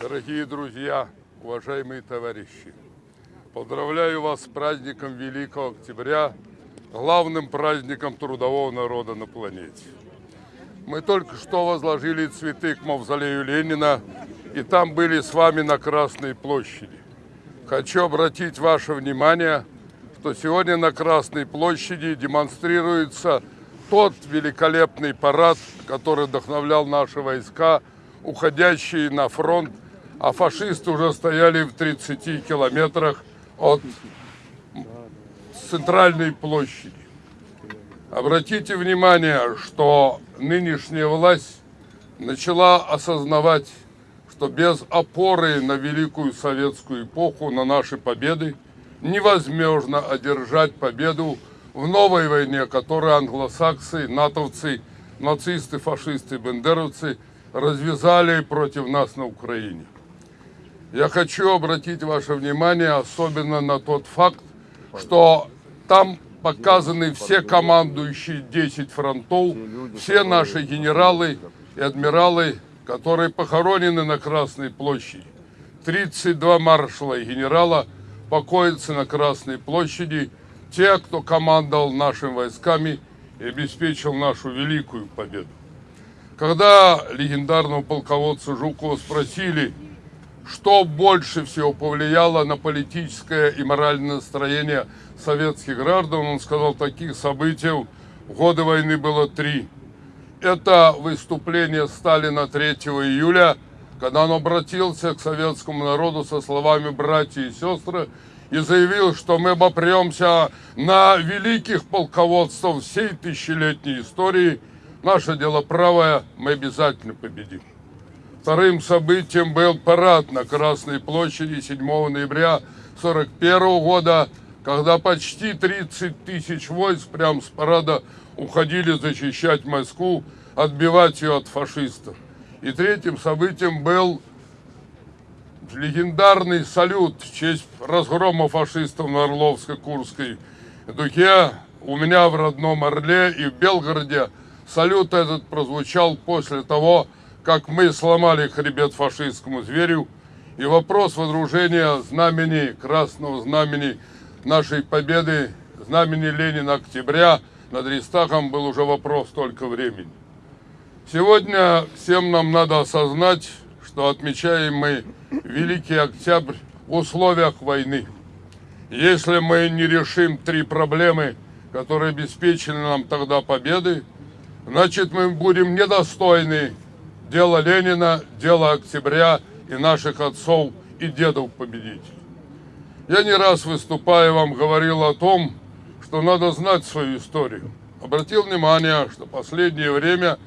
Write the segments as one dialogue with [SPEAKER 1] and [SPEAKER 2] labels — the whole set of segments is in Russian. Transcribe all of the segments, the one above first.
[SPEAKER 1] Дорогие друзья, уважаемые товарищи, поздравляю вас с праздником Великого Октября, главным праздником трудового народа на планете. Мы только что возложили цветы к мавзолею Ленина, и там были с вами на Красной площади. Хочу обратить ваше внимание, что сегодня на Красной площади демонстрируется тот великолепный парад, который вдохновлял наши войска, уходящие на фронт а фашисты уже стояли в 30 километрах от центральной площади. Обратите внимание, что нынешняя власть начала осознавать, что без опоры на великую советскую эпоху, на наши победы, невозможно одержать победу в новой войне, которую англосаксы, натовцы, нацисты, фашисты, бендеровцы развязали против нас на Украине. Я хочу обратить ваше внимание особенно на тот факт, что там показаны все командующие 10 фронтов, все наши генералы и адмиралы, которые похоронены на Красной площади. 32 маршала и генерала покоятся на Красной площади, те, кто командовал нашими войсками и обеспечил нашу великую победу. Когда легендарного полководца Жукова спросили, что больше всего повлияло на политическое и моральное настроение советских граждан, он сказал, таких событий в годы войны было три. Это выступление Сталина 3 июля, когда он обратился к советскому народу со словами «братья и сестры» и заявил, что мы обопремся на великих полководцев всей тысячелетней истории. Наше дело правое, мы обязательно победим. Вторым событием был парад на Красной площади 7 ноября 1941 года, когда почти 30 тысяч войск прямо с парада уходили защищать Москву, отбивать ее от фашистов. И третьим событием был легендарный салют в честь разгрома фашистов на Орловско-Курской дуге. У меня в родном Орле и в Белгороде салют этот прозвучал после того, как мы сломали хребет фашистскому зверю, и вопрос водружения знамени, красного знамени нашей победы, знамени Ленина октября над Рейстахом был уже вопрос только времени. Сегодня всем нам надо осознать, что отмечаем мы Великий Октябрь в условиях войны. Если мы не решим три проблемы, которые обеспечили нам тогда победы, значит мы будем недостойны дело Ленина, дело октября и наших отцов и дедов победителей. Я не раз выступая вам говорил о том, что надо знать свою историю. Обратил внимание, что последнее время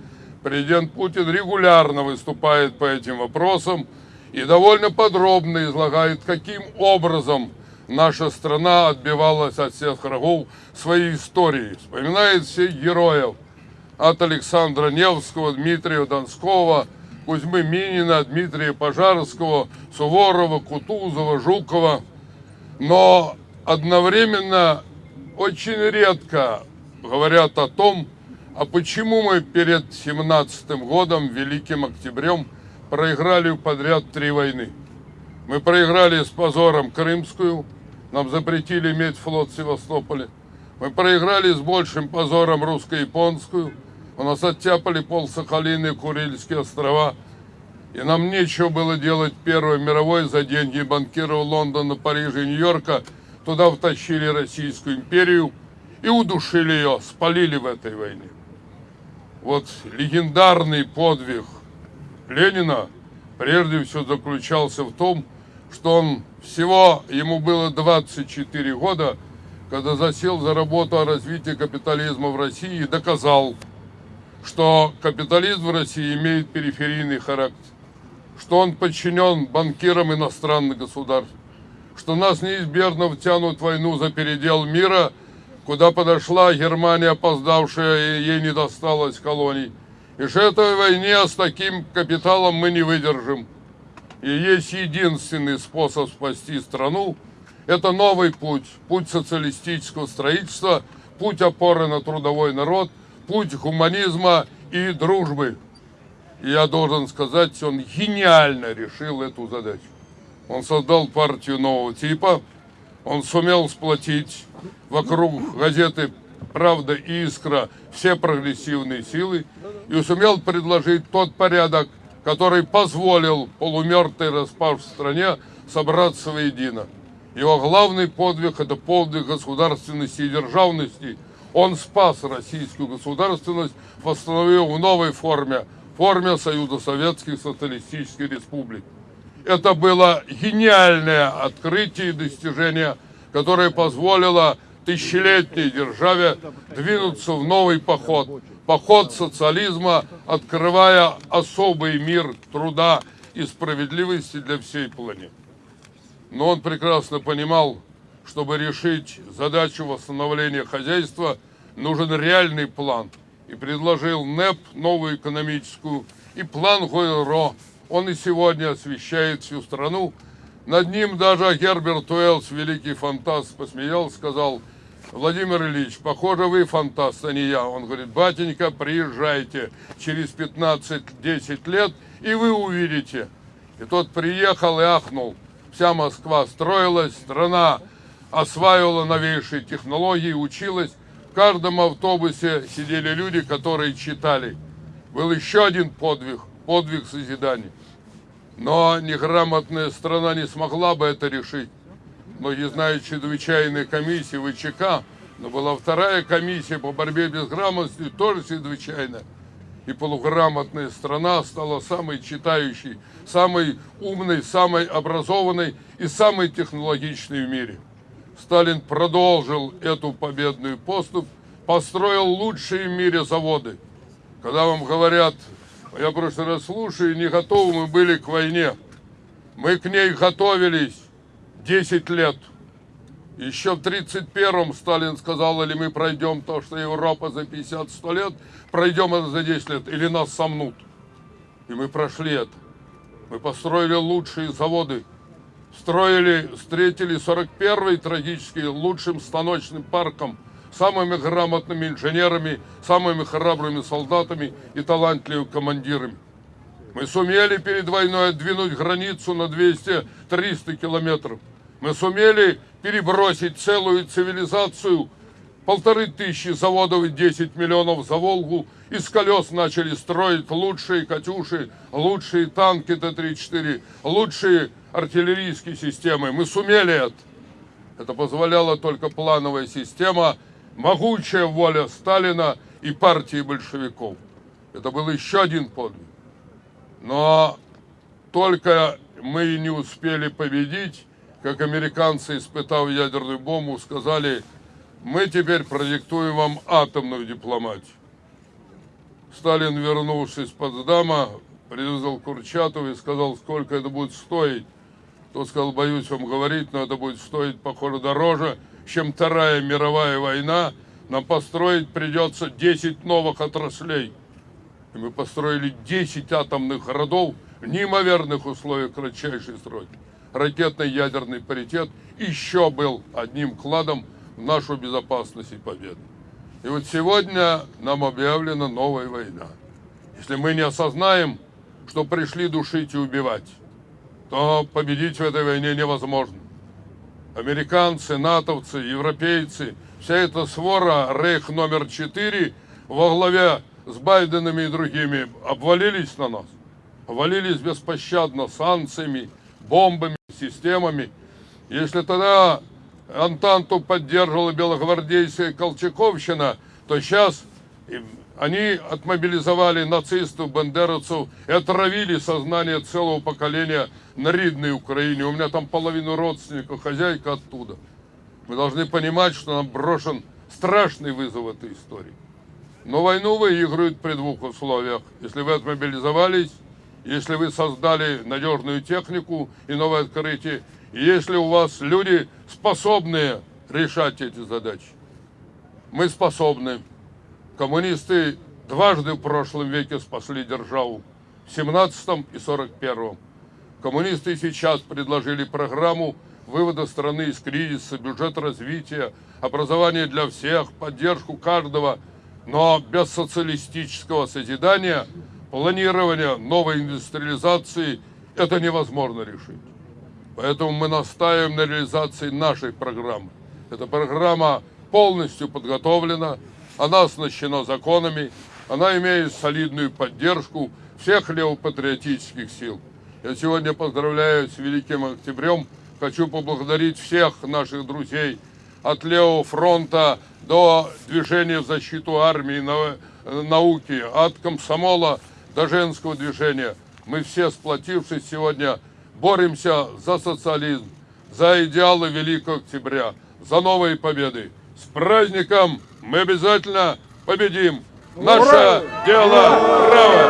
[SPEAKER 1] президент Путин регулярно выступает по этим вопросам и довольно подробно излагает, каким образом наша страна отбивалась от всех врагов своей истории. Вспоминает всех героев – от Александра Невского, Дмитрия Донского, Кузьмы Минина, Дмитрия Пожарского, Суворова, Кутузова, Жукова. Но одновременно очень редко говорят о том, а почему мы перед 17 годом, Великим Октябрем, проиграли подряд три войны. Мы проиграли с позором Крымскую, нам запретили иметь флот в Севастополе. Мы проиграли с большим позором русско-японскую, у нас оттяпали пол Сахалины, Курильские острова. И нам нечего было делать Первой мировой за деньги банкиров Лондона, Парижа Нью-Йорка. Туда втащили Российскую империю и удушили ее, спалили в этой войне. Вот легендарный подвиг Ленина прежде всего заключался в том, что он всего, ему было 24 года, когда засел за работу о развитии капитализма в России и доказал, что капитализм в России имеет периферийный характер, что он подчинен банкирам иностранных государств, что нас неизбежно втянут в войну за передел мира, куда подошла Германия, опоздавшая, и ей не досталось колоний. И что этой войне с таким капиталом мы не выдержим. И есть единственный способ спасти страну, это новый путь, путь социалистического строительства, путь опоры на трудовой народ – путь гуманизма и дружбы. И я должен сказать, он гениально решил эту задачу. Он создал партию нового типа, он сумел сплотить вокруг газеты «Правда» и «Искра» все прогрессивные силы и сумел предложить тот порядок, который позволил полумертвой распав в стране собраться воедино. Его главный подвиг – это подвиг государственности и державности. Он спас российскую государственность, восстановил в новой форме, форме Союза Советских Социалистических Республик. Это было гениальное открытие и достижение, которое позволило тысячелетней державе двинуться в новый поход. Поход социализма, открывая особый мир труда и справедливости для всей планеты. Но он прекрасно понимал, чтобы решить задачу восстановления хозяйства, нужен реальный план. И предложил НЭП, новую экономическую, и план Гойро. Он и сегодня освещает всю страну. Над ним даже Герберт Уэллс, великий фантаст, посмеялся, сказал, Владимир Ильич, похоже, вы фантаст, а не я. Он говорит, батенька, приезжайте через 15-10 лет, и вы увидите. И тот приехал и ахнул. Вся Москва строилась, страна осваивала новейшие технологии, училась. Каждом автобусе сидели люди, которые читали. Был еще один подвиг, подвиг созидания. Но неграмотная страна не смогла бы это решить. Многие знают чрезвычайные комиссии ВЧК, но была вторая комиссия по борьбе без грамотности, тоже чрезвычайная и полуграмотная страна стала самой читающей, самой умной, самой образованной и самой технологичной в мире. Сталин продолжил эту победную поступ, построил лучшие в мире заводы. Когда вам говорят, я просто раз слушаю, не готовы мы были к войне. Мы к ней готовились 10 лет. Еще в 1931-м Сталин сказал, или мы пройдем то, что Европа за 50-100 лет, пройдем это за 10 лет, или нас сомнут. И мы прошли это. Мы построили лучшие заводы, строили, встретили 41-й трагический лучшим станочным парком, самыми грамотными инженерами, самыми храбрыми солдатами и талантливыми командирами. Мы сумели перед войной отдвинуть границу на 200-300 километров. Мы сумели перебросить целую цивилизацию, полторы тысячи заводов и 10 миллионов за Волгу. Из колес начали строить лучшие «Катюши», лучшие танки Т-34, лучшие артиллерийские системы. Мы сумели это. Это позволяла только плановая система, могучая воля Сталина и партии большевиков. Это был еще один подвиг. Но только мы не успели победить, как американцы, испытав ядерную бомбу, сказали, мы теперь продиктуем вам атомную дипломатию. Сталин, вернувшись из Потсдама, привязал Курчатова и сказал, сколько это будет стоить. Тот сказал, боюсь вам говорить, но это будет стоить, похоже, дороже, чем Вторая мировая война. Нам построить придется 10 новых отраслей. И мы построили 10 атомных городов в неимоверных условиях кратчайшей сроки ракетно-ядерный паритет еще был одним кладом в нашу безопасность и победу. И вот сегодня нам объявлена новая война. Если мы не осознаем, что пришли душить и убивать, то победить в этой войне невозможно. Американцы, натовцы, европейцы, вся эта свора Рейх номер 4 во главе с Байденами и другими обвалились на нас. Обвалились беспощадно санкциями, бомбами, системами. Если тогда Антанту поддерживала белогвардейская Колчаковщина, то сейчас они отмобилизовали нацистов, бандеровцев и отравили сознание целого поколения на Ридной Украине. У меня там половину родственников, хозяйка оттуда. Мы должны понимать, что нам брошен страшный вызов этой истории. Но войну выиграют при двух условиях. Если вы отмобилизовались, если вы создали надежную технику и новое открытие, и если у вас люди способные решать эти задачи. Мы способны. Коммунисты дважды в прошлом веке спасли державу, в 17-м и 41-м. Коммунисты сейчас предложили программу вывода страны из кризиса, бюджет развития, образование для всех, поддержку каждого, но без социалистического созидания планирования новой индустриализации это невозможно решить. Поэтому мы настаиваем на реализации нашей программы. Эта программа полностью подготовлена, она оснащена законами, она имеет солидную поддержку всех левопатриотических сил. Я сегодня поздравляю с Великим Октябрем, хочу поблагодарить всех наших друзей от левого фронта до движения в защиту армии, нау- науки, от комсомола до женского движения. Мы все, сплотившись сегодня, боремся за социализм, за идеалы Великого Октября, за новые победы. С праздником! Мы обязательно победим! Наше дело правое!